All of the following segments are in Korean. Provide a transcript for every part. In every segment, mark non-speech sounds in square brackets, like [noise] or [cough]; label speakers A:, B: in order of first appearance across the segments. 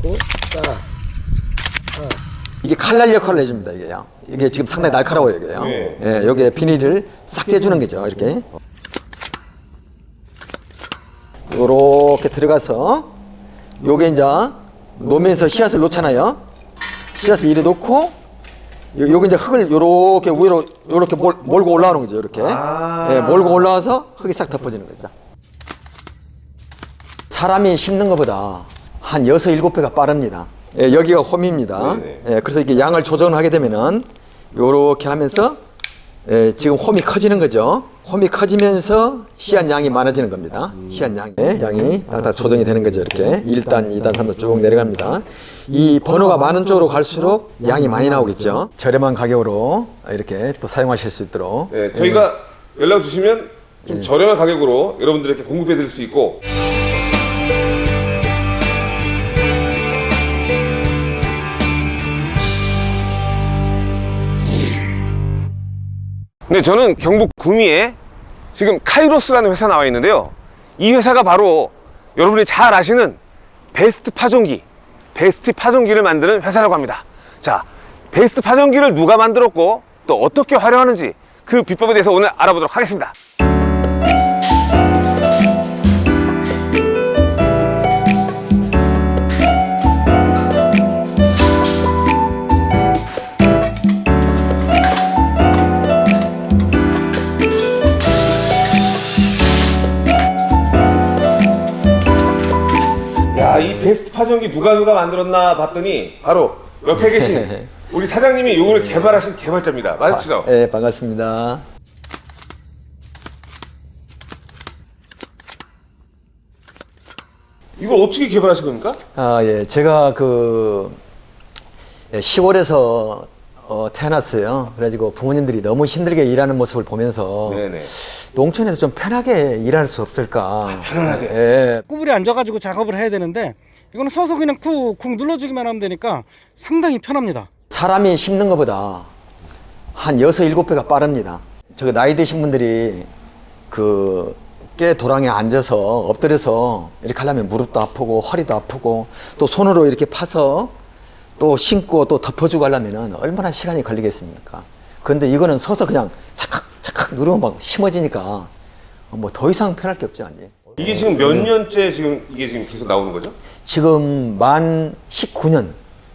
A: 놓고 따라.
B: 이게 칼날 역할을 해줍니다 이게요. 이게 지금 상당히 날카로워요 이게요.
C: 네.
B: 예, 여기에 비닐을 싹 째주는 거죠 이렇게. 요렇게 들어가서 요게 이제 놓으면서 씨앗을 놓잖아요. 씨앗을 이래 놓고 요- 요게 이제 흙을 요렇게 위로 요렇게 몰, 몰고 올라오는 거죠 이렇게.
C: 아.
B: 예, 몰고 올라와서 흙이 싹 덮어지는 거죠. 사람이 심는 것보다 한 여섯 일곱 배가 빠릅니다. 예, 여기가 홈입니다.
C: 네네.
B: 예, 그래서 이렇게 양을 조정하게 되면은 요렇게 하면서 예, 지금 홈이 커지는 거죠. 홈이 커지면서 씨앗 양이 많아지는 겁니다. 씨앗 양이 양이 딱딱 조정이 되는 거죠. 이렇게 1단, 2단, 3단 쭉 내려갑니다. 이 번호가 많은 쪽으로 갈수록 양이 많이 나오겠죠. 저렴한 가격으로 이렇게 또 사용하실 수 있도록
C: 네, 저희가 연락 주시면 좀 저렴한 가격으로 여러분들에게 공급해 드릴 수 있고 네, 저는 경북 구미에 지금 카이로스라는 회사 나와 있는데요. 이 회사가 바로 여러분이 잘 아시는 베스트 파종기, 베스트 파종기를 만드는 회사라고 합니다. 자, 베스트 파종기를 누가 만들었고 또 어떻게 활용하는지 그 비법에 대해서 오늘 알아보도록 하겠습니다. 베스트 파종기 누가 누가 만들었나 봤더니 바로 옆에 계신 [laughs] 우리 사장님이 이걸 개발하신 개발자입니다. 맞으시죠?
B: 예, 반갑습니다.
C: 이걸 어떻게 개발하신 겁니까?
B: 아, 예. 제가 그 예, 시골에서 어, 태어났어요. 그래가지고 부모님들이 너무 힘들게 일하는 모습을 보면서
C: 네네.
B: 농촌에서 좀 편하게 일할 수 없을까.
C: 편안하게.
B: 예.
A: 구부리 앉아가지고 작업을 해야 되는데 이거는 서서 그냥 쿡쿡 눌러주기만 하면 되니까 상당히 편합니다.
B: 사람이 심는 것보다 한 여섯 일곱 배가 빠릅니다. 저 나이 드신 분들이 그 깨 도랑에 앉아서 엎드려서 이렇게 하려면 무릎도 아프고 허리도 아프고 또 손으로 이렇게 파서 또 신고 또 덮어주고 하려면은 얼마나 시간이 걸리겠습니까? 근데 이거는 서서 그냥 착각 착각 누르면 막 심어지니까 뭐 더 이상 편할 게 없죠, 아니.
C: 이게 지금 몇 년째 지금 이게 지금 계속 나오는 거죠?
B: 지금 만 19년,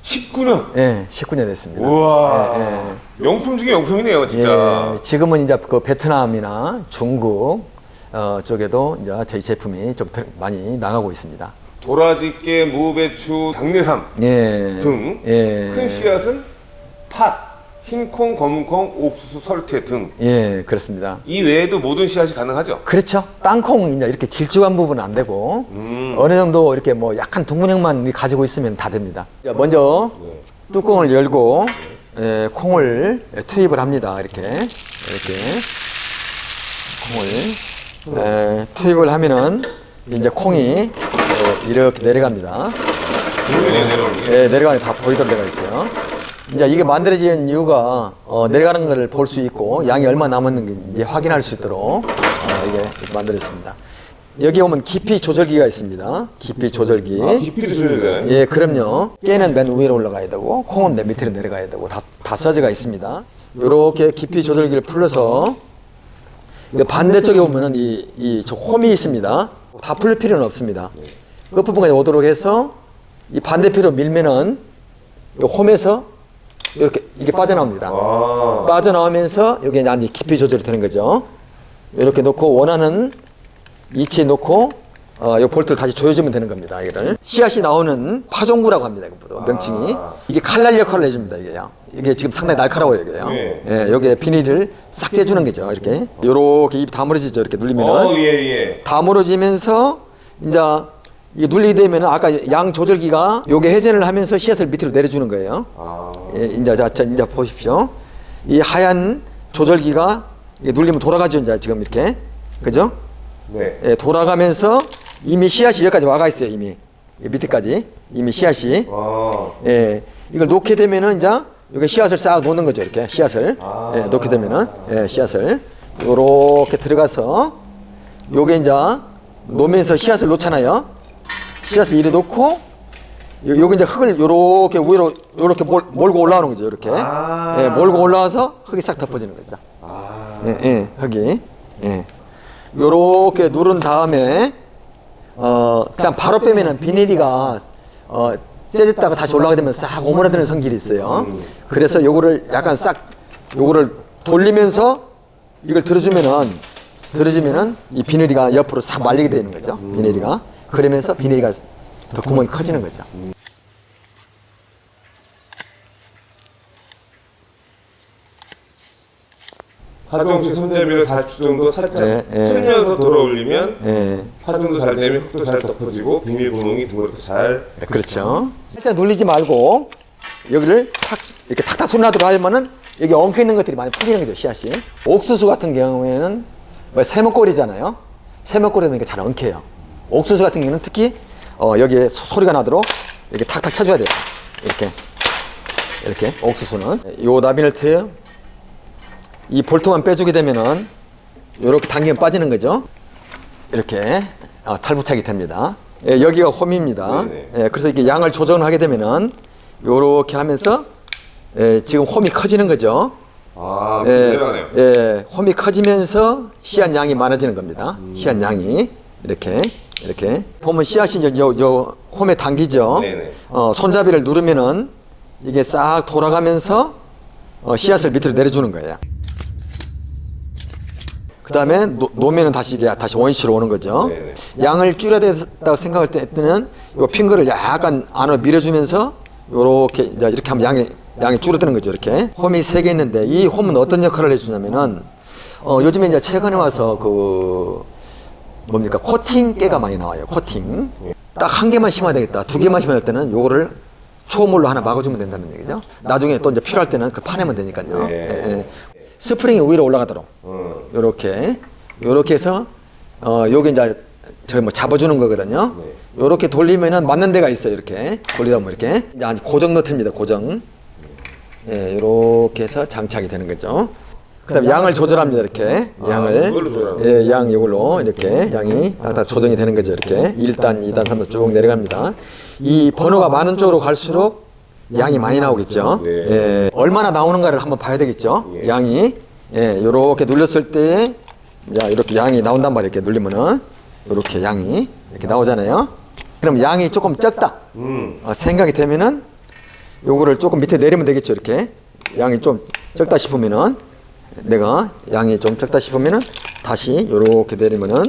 C: 19년.
B: 예, 19년 됐습니다.
C: 우와.
B: 예, 예.
C: 명품 중에 명품이네요, 진짜.
B: 예, 지금은 이제 그 베트남이나 중국 어, 쪽에도 이제 저희 제품이 좀 들- 많이 나가고 있습니다.
C: 도라지깨, 무배추, 당내삼
B: 예.
C: 등.
B: 예.
C: 큰 씨앗은 팥, 흰콩, 검은콩, 옥수수, 설태 등.
B: 예, 그렇습니다.
C: 이 외에도 모든 씨앗이 가능하죠?
B: 그렇죠. 땅콩 이제 이렇게 길쭉한 부분은 안 되고
C: 음.
B: 어느 정도 이렇게 뭐 약간 둥근형만 가지고 있으면 다 됩니다. 자, 먼저 뚜껑을 열고 예, 콩을 투입을 합니다. 이렇게 이렇게 콩을 예, 투입을 하면은 이제 콩이 어, 이렇게 내려갑니다. 예, 내려가는 게 다 보이도록 되어 있어요. 이제 이게 만들어진 이유가 어, 내려가는 것을 볼 수 있고 양이 얼마 남았는지 이제 확인할 수 있도록 어, 이게 이렇게 만들어졌습니다. 여기 오면 깊이 조절기가 있습니다. 깊이 조절기.
C: 아, 줘야 되나요?
B: 예, 그럼요. 깨는 맨 위로 올라가야 되고 콩은 맨 밑으로 내려가야 되고 다, 다 써져가 있습니다. 이렇게 깊이 조절기를 풀러서 반대쪽에 보면은 이, 이, 저 홈이 있습니다. 다 풀 필요는 없습니다. 끝부분까지 오도록 해서 이 반대편으로 밀면은 이 홈에서 이렇게 이게 빠져나옵니다.
C: 아.
B: 빠져나오면서 여기 이제 깊이 조절이 되는 거죠. 이렇게 놓고 원하는 위치에 놓고 어, 이 볼트를 다시 조여주면 되는 겁니다. 이거를 씨앗이 나오는 파종구라고 합니다. 이것보다 명칭이 이게 칼날 역할을 해줍니다. 이게요. 이게 지금 상당히 날카로워요. 이게요.
C: 네.
B: 예, 여기에 비닐을 싹 째주는 거죠. 이렇게 요렇게 입이 다물어지죠. 이렇게 눌리면은
C: 어, 예, 예.
B: 다물어지면서 이제 이게 눌리게 되면 아까 양 조절기가 요게 회전을 하면서 씨앗을 밑으로 내려주는 거예요.
C: 아.
B: 예, 이제 자, 자, 이제 보십시오. 이 하얀 조절기가 이게 눌리면 돌아가죠. 이제 지금 이렇게 그죠?
C: 네.
B: 예, 돌아가면서 이미 씨앗이 여기까지 와가 있어요. 이미 이 밑에까지 이미 씨앗이
C: 아.
B: 예, 이걸 놓게 되면은 이제 여기 씨앗을 싹 놓는 거죠. 이렇게 씨앗을 예, 놓게 되면은 예, 씨앗을 요렇게 들어가서 요게 이제 놓으면서 씨앗을 놓잖아요. 씨앗을 이래 놓고 요- 요기 이제 흙을 요렇게 위로 요렇게 몰, 몰고 올라오는 거죠. 이렇게.
C: 아.
B: 예, 몰고 올라와서 흙이 싹 덮어지는 거죠.
C: 아.
B: 예, 예, 흙이. 예. 요렇게 누른 다음에 어 그냥 바로 빼면은 비닐이가 어 째졌다가 다시 올라가게 되면 싹 오므라드는 성질이 있어요. 그래서 요거를 약간 싹 요거를 돌리면서 이걸 들어주면은 들어주면은 이 비닐이가 옆으로 싹 말리게 되는 거죠. 비닐이가 그러면서 비닐이가 더 구멍이 커지는 거죠.
C: 하정식 손잡이를 40초 정도 살짝
B: 예, 예.
C: 틀면서 돌아 올리면
B: 예.
C: 파종도 잘 되면 흙도 잘 덮어지고 비닐 구멍이 드물게 잘
B: 네, 그렇죠. 살짝 눌리지 말고 여기를 탁 이렇게 탁탁 손 놔두고 하면은 여기 엉켜 있는 것들이 많이 풀리는 거죠 씨앗이. 옥수수 같은 경우에는 뭐 세모꼴이잖아요. 세모꼴이니까 잘 엉켜요. 옥수수 같은 경우는 특히 어, 여기에 소, 소리가 나도록 이렇게 탁탁 쳐줘야 돼요. 이렇게 이렇게 옥수수는 요 나비널트 이 볼트만 빼주게 되면은 이렇게 당기면 빠지는 거죠. 이렇게 어, 탈부착이 됩니다. 예, 여기가 홈입니다. 예, 그래서 이렇게 양을 조정을 하게 되면은 이렇게 하면서 예, 지금 홈이 커지는 거죠.
C: 아,
B: 예. 예, 홈이 커지면서 씨앗 양이 많아지는 겁니다. 씨앗 양이 이렇게 이렇게 보면 씨앗이 요, 요, 요 홈에 당기죠.
C: 네네.
B: 어, 손잡이를 누르면은 이게 싹 돌아가면서 어, 씨앗을 밑으로 내려주는 거예요. 그 다음에 놓으면 다시 이게 다시 원시로 오는 거죠.
C: 네네.
B: 양을 줄여야 된다고 생각할 때는 요 핑거를 약간 안으로 밀어주면서 요렇게 이제 이렇게 하면 양이 양이 줄어드는 거죠. 이렇게 홈이 세 개 있는데 이 홈은 어떤 역할을 해주냐면은 어, 요즘에 이제 최근에 와서 그 뭡니까 코팅 깨가 많이 나와요. 코팅 딱 한 개만 심어야 되겠다. 두 개만 심어야 될 때는 요거를 초물로 하나 막아주면 된다는 얘기죠. 나중에 또 이제 필요할 때는 그 파내면 되니까요.
C: 네.
B: 예, 예. 스프링이 위로 올라가도록
C: 음.
B: 요렇게 요렇게 해서 어 요게 이제 저기 뭐 잡아주는 거거든요. 요렇게 돌리면은 맞는 데가 있어요. 이렇게 돌리다 보면 이렇게 이제 고정 너트입니다. 고정. 예, 요렇게 해서 장착이 되는 거죠. 그다음에 양을 조절합니다. 이렇게 양을
C: 이걸로 조절하는
B: 예, 양 이걸로 이렇게 양이 다 조정이 되는 거죠. 이렇게 1단, 2단, 3단 쭉 내려갑니다. 이 번호가 많은 쪽으로 갈수록 양이 많이 나오겠죠.
C: 네.
B: 예, 얼마나 나오는가를 한번 봐야 되겠죠.
C: 예.
B: 양이 예, 요렇게 눌렸을 때 이제 이렇게 양이 나온단 말이에요. 이렇게 눌리면은 이렇게 양이 이렇게 나오잖아요. 그럼 양이 조금 적다
C: 음.
B: 어, 생각이 되면은 요거를 조금 밑에 내리면 되겠죠. 이렇게 양이 좀 적다 싶으면은 내가 양이 좀 적다 싶으면은 다시 요렇게 내리면은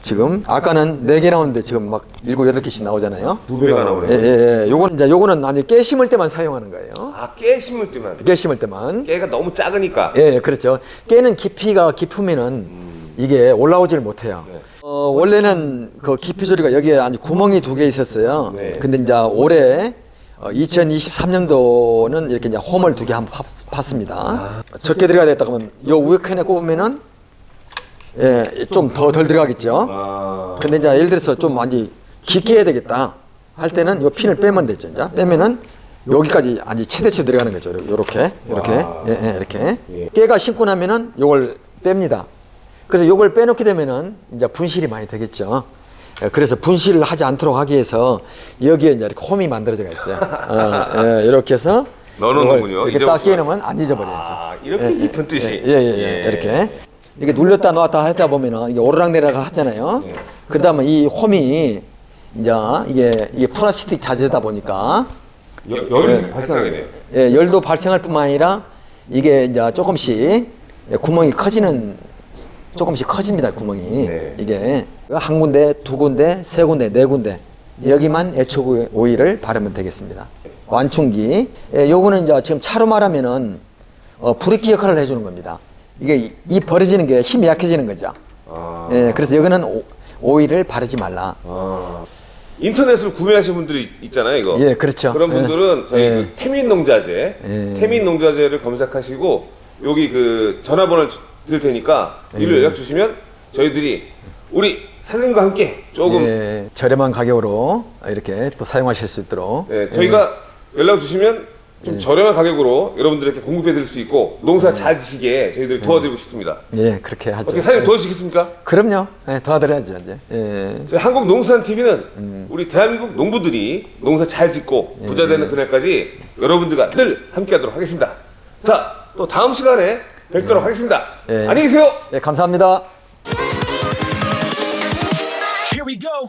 B: 지금 아까는 네 개 나오는데 지금 막 일곱 여덟 개씩 나오잖아요.
C: 두 배가
B: 예,
C: 나오네요.
B: 예, 예. 요거는 이제 요거는 아니 깨 심을 때만 사용하는 거예요.
C: 아, 깨 심을 때만.
B: 깨 심을 때만.
C: 깨가 너무 작으니까.
B: 예, 예, 그렇죠. 깨는 깊이가 깊으면은 이게 올라오질 못해요.
C: 네.
B: 어, 원래는 그 깊이 소리가 여기에 아주 구멍이 두 개 있었어요.
C: 네.
B: 근데 이제 올해 어, 2023년도는 이렇게 이제 홈을 두 개 한번 팠, 팠습니다. 적게 들어가야 되겠다 그러면 요 위에 칸에 꼽으면은 예, 좀 더 덜 들어가겠죠.
C: 아.
B: 근데 이제 예를 들어서 좀 많이 깊게 해야 되겠다 할 때는 요 핀을 빼면 되죠. 이제 빼면은 여기까지 아니 최대치 들어가는 거죠. 요렇게 요렇게
C: 와.
B: 예, 예, 이렇게
C: 예.
B: 깨가 신고 나면은 요걸 뺍니다. 그래서 요걸 빼놓게 되면은 이제 분실이 많이 되겠죠. 예, 그래서 분실을 하지 않도록 하기 위해서 여기에 이제 이렇게 홈이 만들어져 있어요. 어, 예, 이렇게 해서
C: 넣어놓는군요.
B: 이렇게 딱 깨놓으면 안 잊어버리죠.
C: 아, 이렇게 깊은 뜻이.
B: 예, 예, 예,
C: 예.
B: 이렇게 이렇게 눌렸다 놓았다 하다 보면은 이게 오르락내리락 하잖아요.
C: 예.
B: 보면 이 홈이 이제 이게 이게 플라스틱 자재다 보니까
C: 여, 열이 발생하게 돼요.
B: 예, 열도 발생할 뿐만 아니라 이게 이제 조금씩 구멍이 커지는 조금씩 커집니다 구멍이
C: 네.
B: 이게 한 군데 두 군데 세 군데 네 군데 여기만 애초 오일을 바르면 되겠습니다 완충기 예, 요거는 이제 지금 차로 말하면은 어, 브레이크 역할을 해주는 겁니다 이게 이, 이 버려지는 게 힘이 약해지는 거죠
C: 아.
B: 예, 그래서 여기는 오, 오일을 바르지 말라
C: 아. 인터넷으로 구매하신 분들이 있잖아요, 이거.
B: 예, 그렇죠.
C: 그런 분들은 저희
B: 예.
C: 그 태민 농자재,
B: 예.
C: 태민 농자재를 검색하시고 여기 그 전화번호를 주- 드릴 테니까
B: 예.
C: 이로 연락 주시면 저희들이 우리 사장님과 함께 조금
B: 예, 저렴한 가격으로 이렇게 또 사용하실 수 있도록
C: 네, 저희가 연락 주시면 좀 저렴한 가격으로 여러분들에게 공급해 드릴 수 있고 농사 잘 지시게 저희들이 도와드리고 싶습니다.
B: 예, 그렇게 하죠.
C: 어떻게 사장님 도와주시겠습니까?
B: 그럼요. 예, 도와드려야죠, 이제. 예.
C: 저희 한국농수산TV는 우리 대한민국 농부들이 농사 잘 짓고 부자 되는 그날까지 여러분들과 늘 함께 하도록 하겠습니다. 자, 또 다음 시간에 뵙도록 예. 하겠습니다.
B: 예.
C: 안녕히 계세요.
B: 예, 감사합니다.
D: Here we go.